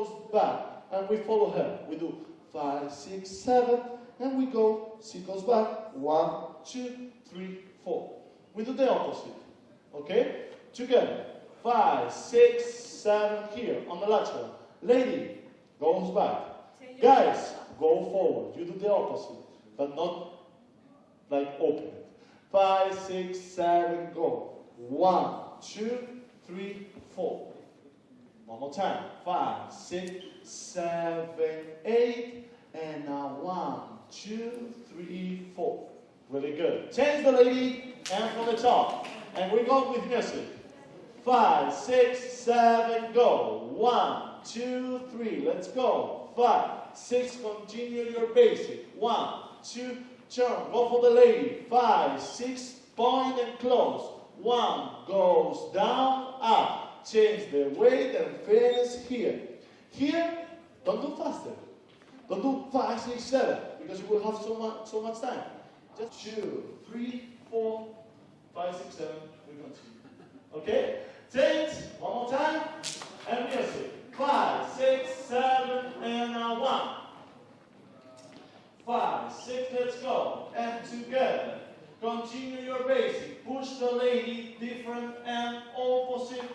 goes back, and we follow her. We do five, six, seven, and we go, she goes back, one, two, three, four. We do the opposite, okay? Together, five, six, seven, here, on the lateral. Lady goes back. Guys, go forward. You do the opposite, but not like open it. Five, six, seven, go. One, two, three, four. One more time. Five, six, seven, eight, and now one, two, three, four. Really good. Change the lady and from the top. And we go with music. Five, six, seven, go. One, two, three. Let's go. Five, six, continue your basic. One, two, turn. Go for the lady. Five, six, point and close. One goes down. Change the weight and finish here. Here, don't do faster. Don't do five, six, seven, because you will have so much, so much time. Just two, three, four, five, six, seven. We continue. Okay? Change. One more time. And music. Five, six, seven, and now one. Five, six, let's go. And together. Continue your basic. Push the lady, different and opposite.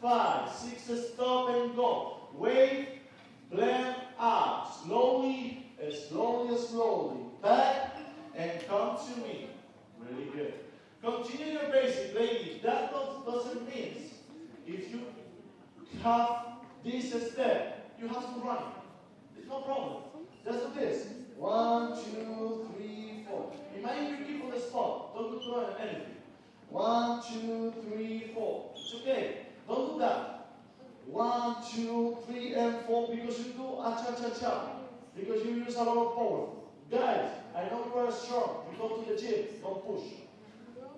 Five, six, stop and go. Wave, blend up. Slowly, slowly, slowly. Back and come to me. Really good. Continue your basic, ladies. That doesn't mean if you have this step, you have to run. It's no problem. Just do this. One, two, three, four. Might be keep on the spot. Don't do anything. One, two, three, four. It's okay. Don't do that. One, two, three, and four because you do cha. Because you use a lot of power. Guys, I know you are strong. You go to the gym, don't push.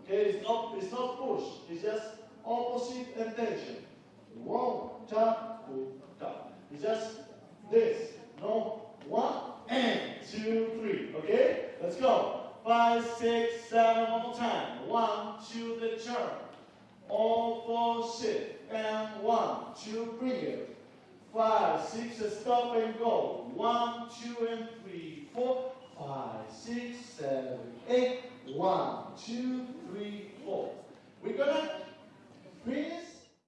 Okay, it's not it's not push, it's just opposite and tension. One, tap, tap. It's just this. No, one and two, three. Okay? Let's go. Five, six, seven, one more time. One, two, the turn. All four sit. And one, two, bring it. Five, six, stop and go. One, two, and three, four, five, six, seven, eight. One, two, three, four. We're gonna finish